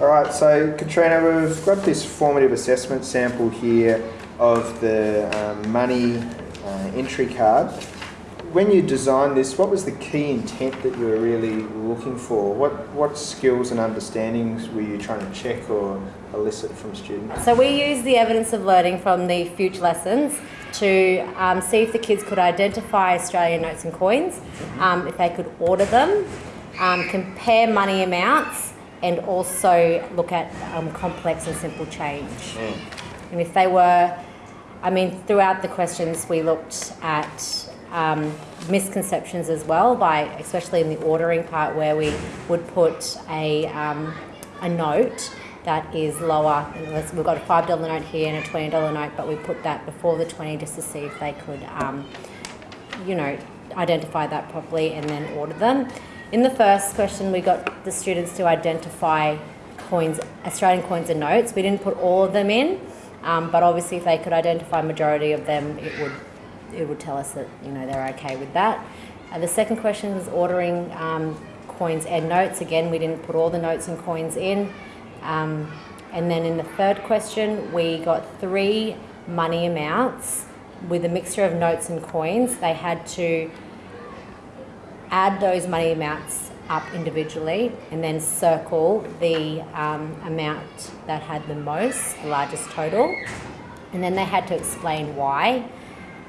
All right, so Katrina, we've got this formative assessment sample here of the um, money uh, entry card. When you designed this, what was the key intent that you were really looking for? What, what skills and understandings were you trying to check or elicit from students? So we used the evidence of learning from the future lessons to um, see if the kids could identify Australian notes and coins, um, if they could order them, um, compare money amounts, and also look at um, complex and simple change. And if they were, I mean, throughout the questions we looked at um, misconceptions as well, by especially in the ordering part where we would put a, um, a note that is lower. We've got a five dollar note here and a twenty dollar note, but we put that before the twenty just to see if they could, um, you know, identify that properly and then order them. In the first question, we got the students to identify coins, Australian coins and notes. We didn't put all of them in, um, but obviously, if they could identify majority of them, it would it would tell us that you know they're okay with that. Uh, the second question was ordering um, coins and notes. Again, we didn't put all the notes and coins in. Um, and then in the third question, we got three money amounts with a mixture of notes and coins. They had to add those money amounts up individually and then circle the um, amount that had the most, the largest total. And then they had to explain why.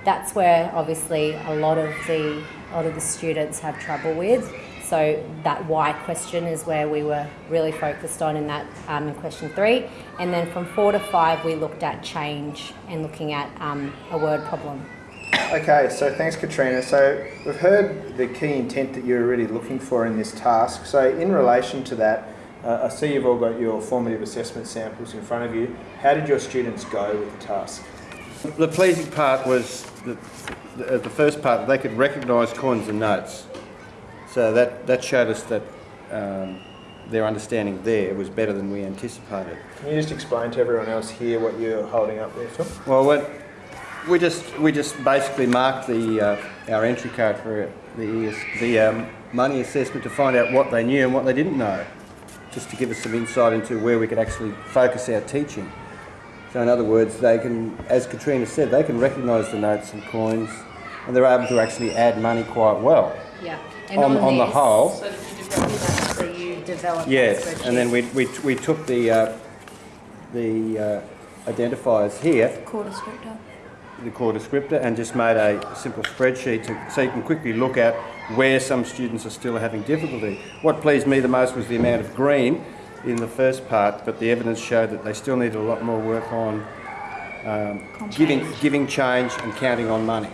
That's where obviously a lot of the a lot of the students have trouble with. So that why question is where we were really focused on in that um, in question three. And then from four to five, we looked at change and looking at um, a word problem. Okay, so thanks, Katrina. So we've heard the key intent that you're really looking for in this task. So in relation to that, uh, I see you've all got your formative assessment samples in front of you. How did your students go with the task? The pleasing part was the, the, the first part, they could recognise coins and notes. So that, that showed us that um, their understanding there was better than we anticipated. Can you just explain to everyone else here what you're holding up there, Phil? Well, what, we just we just basically marked the uh, our entry card for the the um, money assessment to find out what they knew and what they didn't know, just to give us some insight into where we could actually focus our teaching. So in other words, they can, as Katrina said, they can recognise the notes and coins, and they're able to actually add money quite well. Yeah. On, on, the whole, So you develop that? So you developed that yes, and then we, we, we took the uh, the uh, identifiers here Core descriptor. The core descriptor and just made a simple spreadsheet to, so you can quickly look at where some students are still having difficulty. What pleased me the most was the amount of green in the first part, but the evidence showed that they still need a lot more work on um, giving, giving change and counting on money.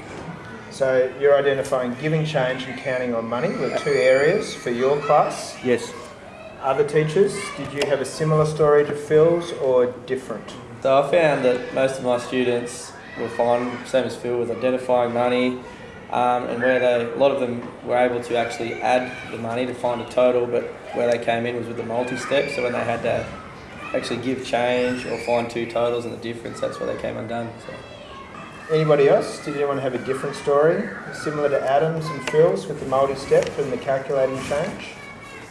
So you're identifying giving change and counting on money were two areas for your class. Yes, Other teachers, did you have a similar story to Phil's or different? So I found that most of my students were fine, same as Phil, with identifying money, um, and where they, a lot of them were able to actually add the money to find a total, but where they came in was with the multi-step, so when they had to actually give change or find two totals and the difference, that's where they came undone. So. Anybody else? Did anyone have a different story, similar to Adam's and Phil's with the multi-step and the calculating change?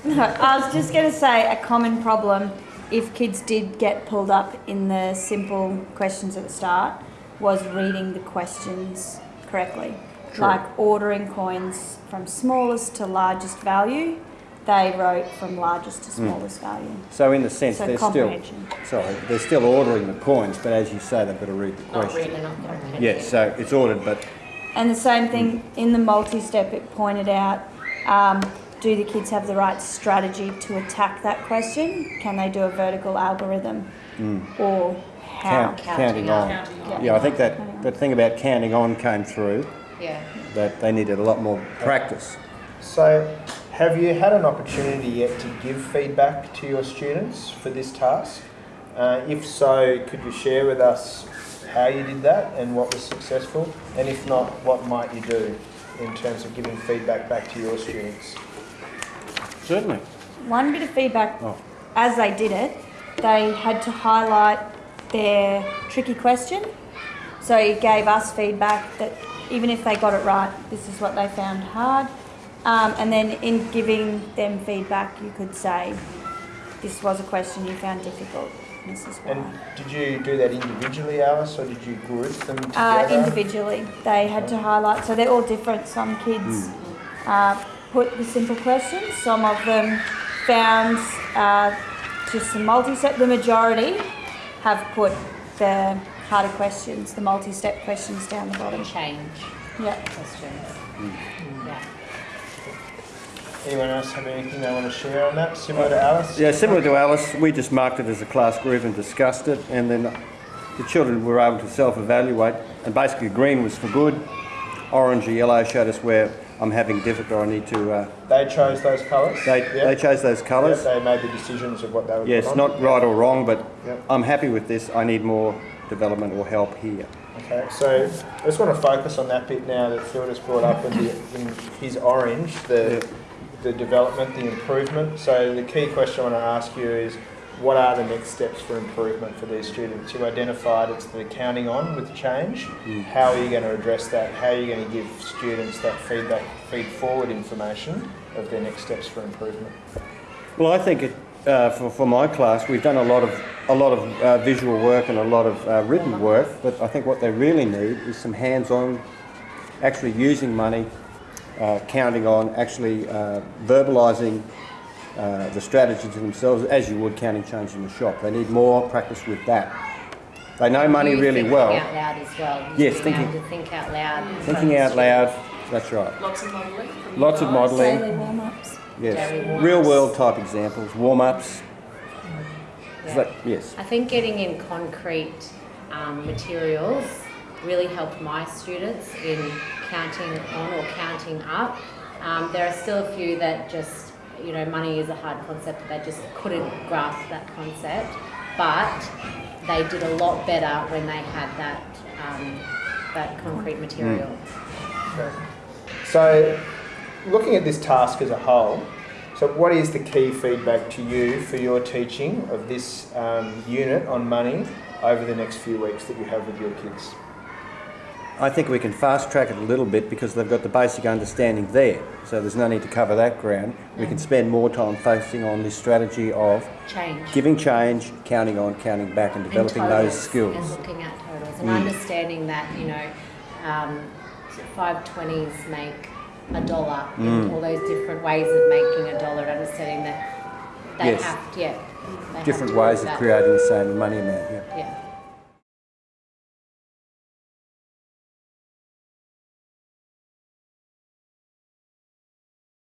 No, I was just going to say a common problem if kids did get pulled up in the simple questions at the start was reading the questions correctly. True. Like ordering coins from smallest to largest value, they wrote from largest to smallest value. so in the sense So they're still, sorry, they're still ordering the coins, but as you say, they've got to read the Not question. reading, not comprehending. Yes, so it's ordered, but And the same thing in the multi-step, it pointed out, um, do the kids have the right strategy to attack that question? Can they do a vertical algorithm? Or how? Count, counting on. Yeah. Yeah, I think that, that thing about counting on came through, Yeah. that they needed a lot more practice. So, have you had an opportunity yet to give feedback to your students for this task? Uh, if so, could you share with us how you did that and what was successful? And if not, what might you do in terms of giving feedback back to your students? Certainly. One bit of feedback Oh. as they did it, they had to highlight their tricky question. So it gave us feedback that even if they got it right, this is what they found hard. Um, and then in giving them feedback, you could say, this was a question you found difficult, Mrs. White. And did you do that individually, Alice, or did you group them together? Uh, individually, they had to highlight, so they're all different. Some kids uh, put the simple questions, some of them found uh, just some multi-step. The majority have put the harder questions, the multi-step questions down the bottom. Change Yeah. questions. Hmm. Yeah. Anyone else have anything they want to share on that? Similar to Alice? Yeah, similar to Alice, we just marked it as a class group and discussed it, and then the children were able to self-evaluate. And basically, green was for good, orange or yellow showed us where I'm having difficulty. I need to. Uh, They chose those colours? they Yeah. they chose those colours. they made the decisions of what they would Yes, not right or wrong, but Yep. I'm happy with this. I need more development or help here. Okay, so I just want to focus on that bit now that Phil just brought up in, the, in his orange, the, the development, the improvement. So the key question I want to ask you is, what are the next steps for improvement for these students? You identified it's the counting on with change. How are you going to address that? How are you going to give students that feedback, feed forward information of their next steps for improvement? Well, I think it, uh, for, for my class, we've done a lot of a lot of uh, visual work and a lot of uh, written work, but I think what they really need is some hands-on, actually using money, uh, counting on, actually uh, verbalising uh, the strategy to themselves as you would counting change in the shop. They need more practice with that. They know money You really thinking well. out loud as well. Yes, thinking- to think out loud. in Thinking out loud, that's right. Lots of modelling. Lots of modelling. Daily warm-ups. Yes. Daily warm-ups. Real world type examples, warm ups. Yeah. Yes. I think getting in concrete um, materials really helped my students in counting on or counting up. Um, there are still a few that just, you know, money is a hard concept, they just couldn't grasp that concept, but they did a lot better when they had that, um, that concrete material. Okay. So, looking at this task as a whole, so what is the key feedback to you for your teaching of this um, unit on money over the next few weeks that you have with your kids? I think we can fast track it a little bit because they've got the basic understanding there. So there's no need to cover that ground. We can spend more time focusing on this strategy of Change. giving change, counting on, counting back, and and developing totals, those skills. And looking at totals and Mm. understanding that, you know, um, five twenties make a dollar Mm. and all those different ways of making a dollar, understanding that they Yes. have, yeah. have Different to ways of that. creating the same money amount. Yeah. Yeah.